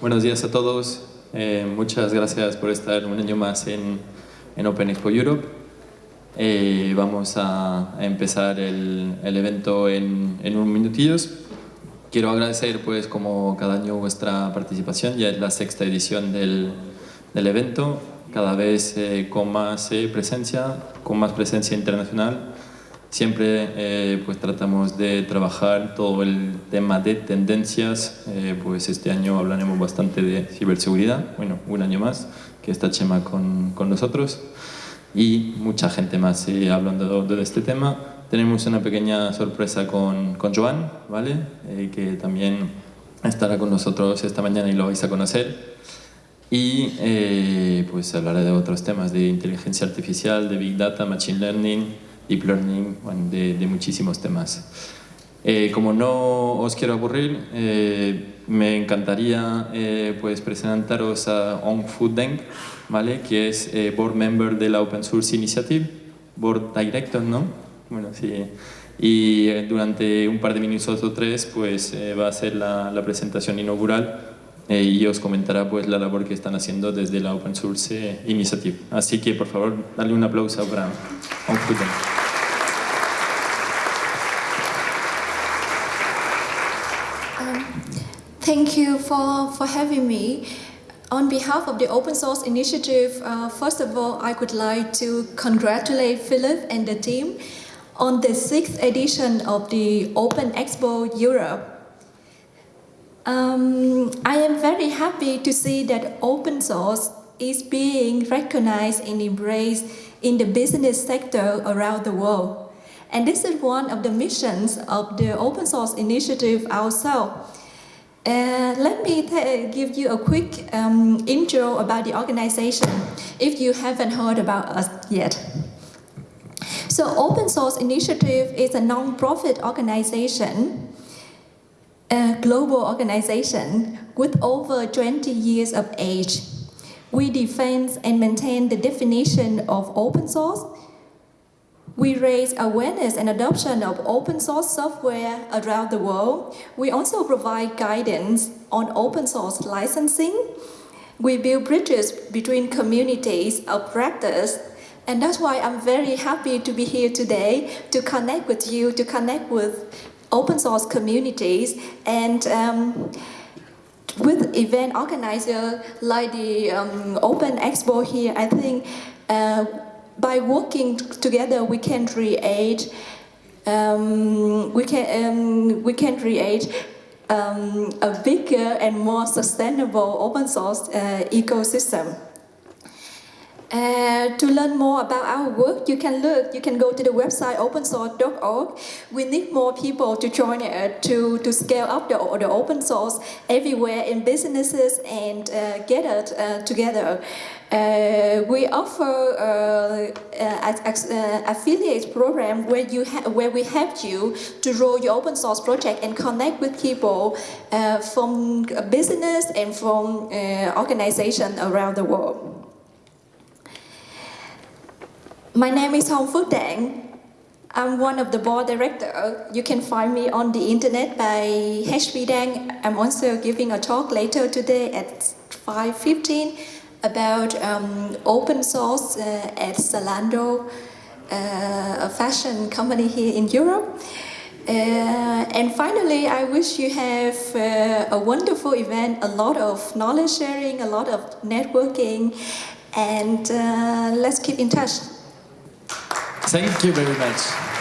buenos días a todos. Eh, muchas gracias por estar un año más en, en Open Expo Europe. Eh, vamos a, empezar el, evento en, en unos minutillos. Quiero agradecer, pues, como cada año, vuestra participación. Ya es la sexta edición del, del evento, cada vez eh, con más eh, presencia, con más presencia internacional. Siempre eh, pues tratamos de trabajar todo el tema de tendencias, pues este año hablaremos bastante de ciberseguridad, bueno, un año más que está Chema con, con nosotros y mucha gente más hablando de este tema. Tenemos una pequeña sorpresa con, con Joan, ¿vale? que también estará con nosotros esta mañana y lo vais a conocer y eh, pues hablaré de otros temas de inteligencia artificial, de Big Data, Machine Learning, Deep Learning, de, de muchísimos temas. Eh, como no os quiero aburrir, eh, me encantaría pues presentaros a Ong Fu Deng, ¿vale? que es Board Member de la Open Source Initiative, Board Director, ¿no? Bueno, sí. Y durante un par de minutos o tres pues, va a ser la, la presentación inaugural eh, y os comentará pues, la labor que están haciendo desde la Open Source eh, Initiative. Así que, por favor, dale un aplauso para Onkuten. Um, thank you for, for having me. On behalf of the Open Source Initiative, uh, first of all, I would like to congratulate Philip and the team on the sixth edition of the Open Expo Europe. Um, I am very happy to see that open source is being recognized and embraced in the business sector around the world. And this is one of the missions of the open source initiative ourselves. Uh, let me give you a quick um, intro about the organization if you haven't heard about us yet. So Open Source Initiative is a non-profit organization a global organization with over 20 years of age. We defend and maintain the definition of open source. We raise awareness and adoption of open source software around the world. We also provide guidance on open source licensing. We build bridges between communities of practice and that's why I'm very happy to be here today to connect with you, to connect with open source communities and um, with event organizer like the um, Open Expo here, I think uh, by working together we can create um, we can um, we can create um, a bigger and more sustainable open source uh, ecosystem. Uh, to learn more about our work, you can look, you can go to the website opensource.org. We need more people to join it to, to scale up the, the open source everywhere in businesses and uh, get it uh, together. Uh, we offer uh, uh, affiliate program where you where we help you to roll your open source project and connect with people uh, from business and from uh, organizations around the world. My name is Hong Phuc. I'm one of the board director. You can find me on the internet by HP Dang. I'm also giving a talk later today at 5.15 about um, open source uh, at Zalando, uh, a fashion company here in Europe. Uh, and finally, I wish you have uh, a wonderful event, a lot of knowledge sharing, a lot of networking, and uh, let's keep in touch. Thank you very much.